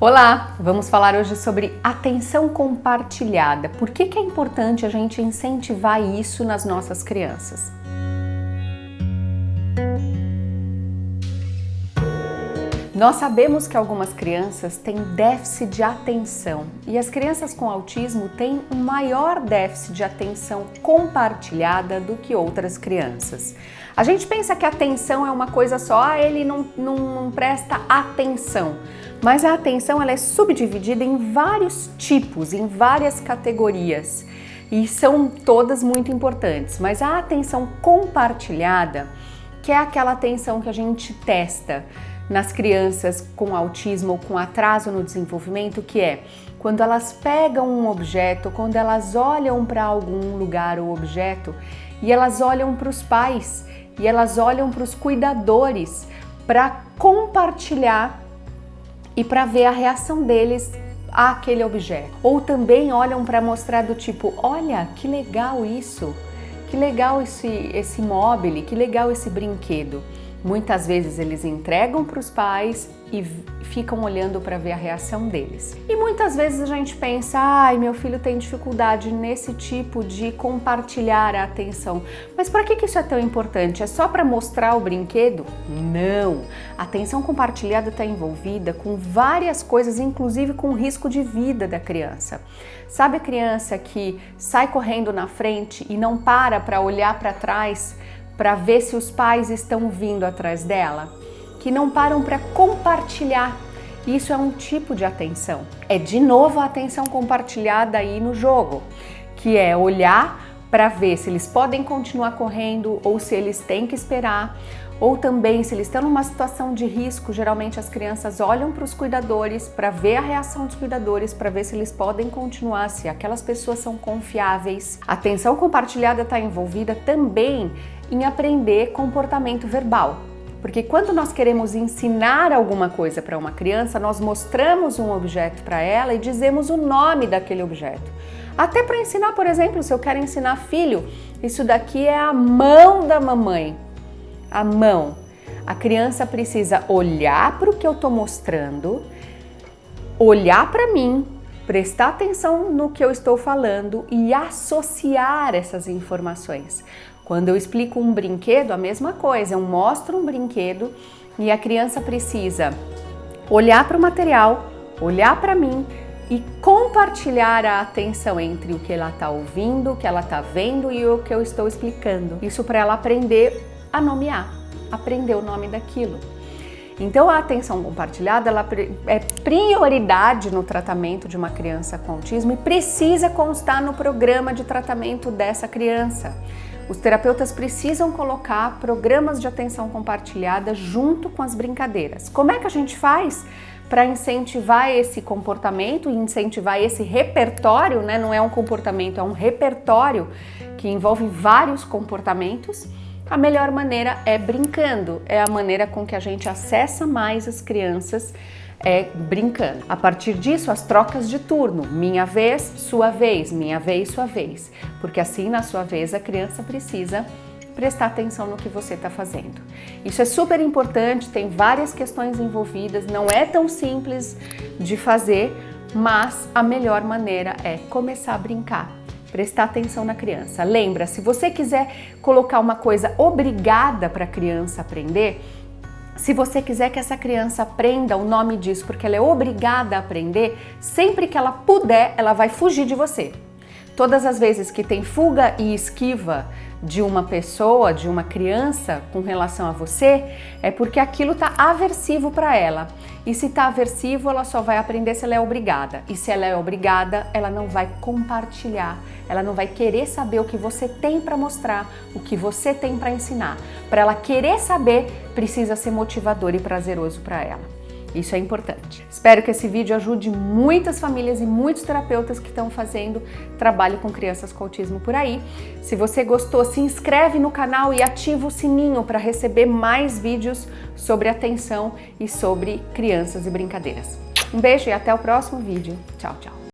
Olá, vamos falar hoje sobre atenção compartilhada. Por que, que é importante a gente incentivar isso nas nossas crianças? Nós sabemos que algumas crianças têm déficit de atenção e as crianças com autismo têm um maior déficit de atenção compartilhada do que outras crianças. A gente pensa que atenção é uma coisa só, ah, ele não, não, não presta atenção. Mas a atenção ela é subdividida em vários tipos, em várias categorias. E são todas muito importantes. Mas a atenção compartilhada, que é aquela atenção que a gente testa nas crianças com autismo ou com atraso no desenvolvimento, que é quando elas pegam um objeto, quando elas olham para algum lugar ou objeto e elas olham para os pais e elas olham para os cuidadores para compartilhar e para ver a reação deles àquele objeto. Ou também olham para mostrar do tipo, olha que legal isso, que legal esse, esse móvel, que legal esse brinquedo. Muitas vezes eles entregam para os pais e ficam olhando para ver a reação deles. E muitas vezes a gente pensa, ai, meu filho tem dificuldade nesse tipo de compartilhar a atenção. Mas para que isso é tão importante? É só para mostrar o brinquedo? Não! A atenção compartilhada está envolvida com várias coisas, inclusive com o risco de vida da criança. Sabe a criança que sai correndo na frente e não para para olhar para trás para ver se os pais estão vindo atrás dela? Que não param para compartilhar. Isso é um tipo de atenção. É de novo a atenção compartilhada aí no jogo, que é olhar para ver se eles podem continuar correndo ou se eles têm que esperar, ou também se eles estão numa situação de risco, geralmente as crianças olham para os cuidadores para ver a reação dos cuidadores, para ver se eles podem continuar, se aquelas pessoas são confiáveis. A atenção compartilhada está envolvida também em aprender comportamento verbal. Porque quando nós queremos ensinar alguma coisa para uma criança, nós mostramos um objeto para ela e dizemos o nome daquele objeto. Até para ensinar, por exemplo, se eu quero ensinar filho, isso daqui é a mão da mamãe. A mão. A criança precisa olhar para o que eu estou mostrando, olhar para mim, prestar atenção no que eu estou falando e associar essas informações. Quando eu explico um brinquedo, a mesma coisa, eu mostro um brinquedo e a criança precisa olhar para o material, olhar para mim e compartilhar a atenção entre o que ela está ouvindo, o que ela está vendo e o que eu estou explicando. Isso para ela aprender a nomear, aprender o nome daquilo. Então a atenção compartilhada ela é prioridade no tratamento de uma criança com autismo e precisa constar no programa de tratamento dessa criança. Os terapeutas precisam colocar programas de atenção compartilhada junto com as brincadeiras. Como é que a gente faz para incentivar esse comportamento e incentivar esse repertório, né? Não é um comportamento, é um repertório que envolve vários comportamentos a melhor maneira é brincando, é a maneira com que a gente acessa mais as crianças é brincando. A partir disso, as trocas de turno, minha vez, sua vez, minha vez, sua vez, porque assim na sua vez a criança precisa prestar atenção no que você está fazendo. Isso é super importante, tem várias questões envolvidas, não é tão simples de fazer, mas a melhor maneira é começar a brincar prestar atenção na criança. Lembra, se você quiser colocar uma coisa obrigada para a criança aprender, se você quiser que essa criança aprenda o nome disso porque ela é obrigada a aprender, sempre que ela puder, ela vai fugir de você. Todas as vezes que tem fuga e esquiva de uma pessoa, de uma criança com relação a você, é porque aquilo está aversivo para ela. E se está aversivo, ela só vai aprender se ela é obrigada. E se ela é obrigada, ela não vai compartilhar, ela não vai querer saber o que você tem para mostrar, o que você tem para ensinar. Para ela querer saber, precisa ser motivador e prazeroso para ela. Isso é importante. Espero que esse vídeo ajude muitas famílias e muitos terapeutas que estão fazendo trabalho com crianças com autismo por aí. Se você gostou, se inscreve no canal e ativa o sininho para receber mais vídeos sobre atenção e sobre crianças e brincadeiras. Um beijo e até o próximo vídeo. Tchau, tchau.